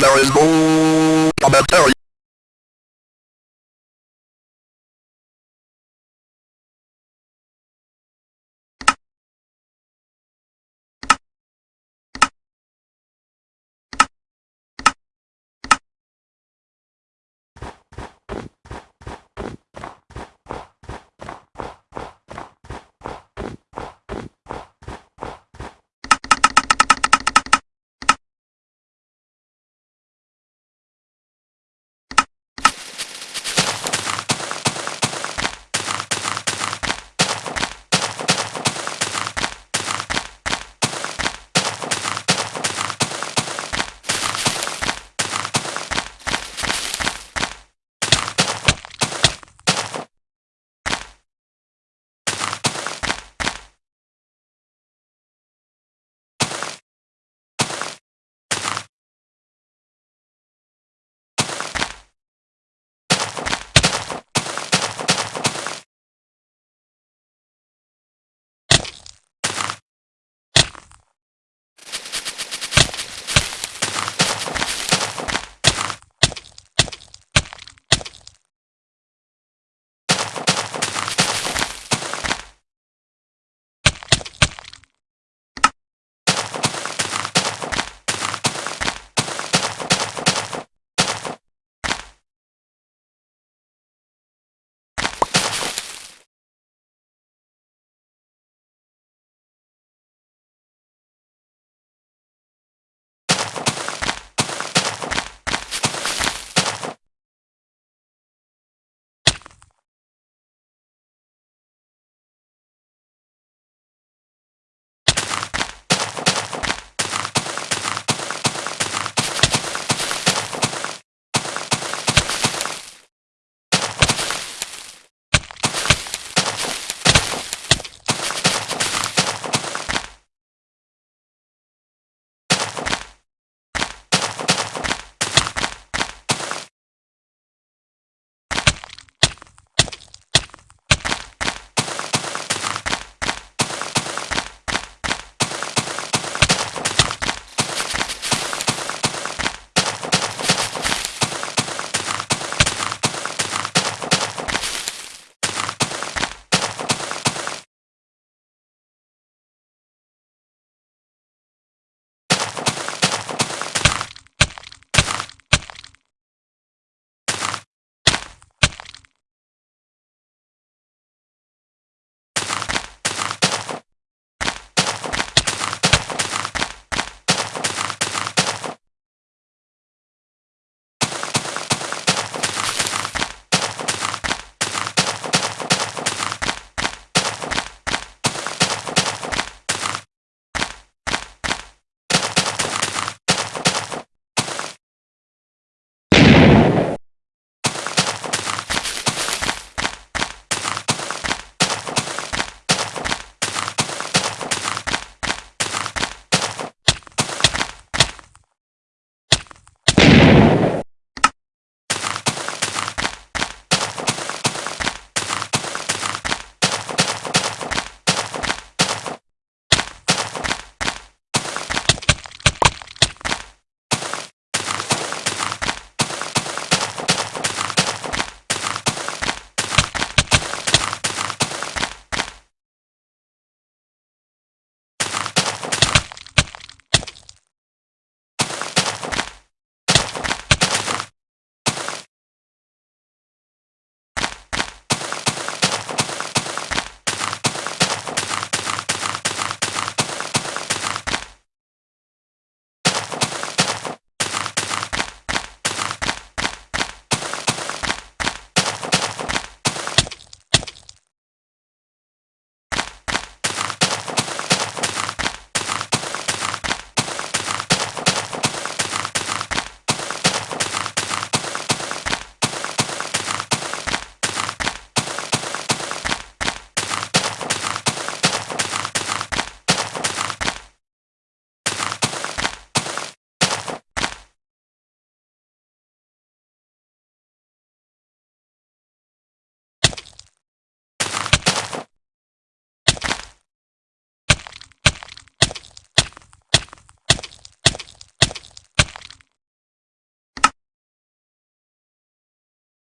There is no commentary.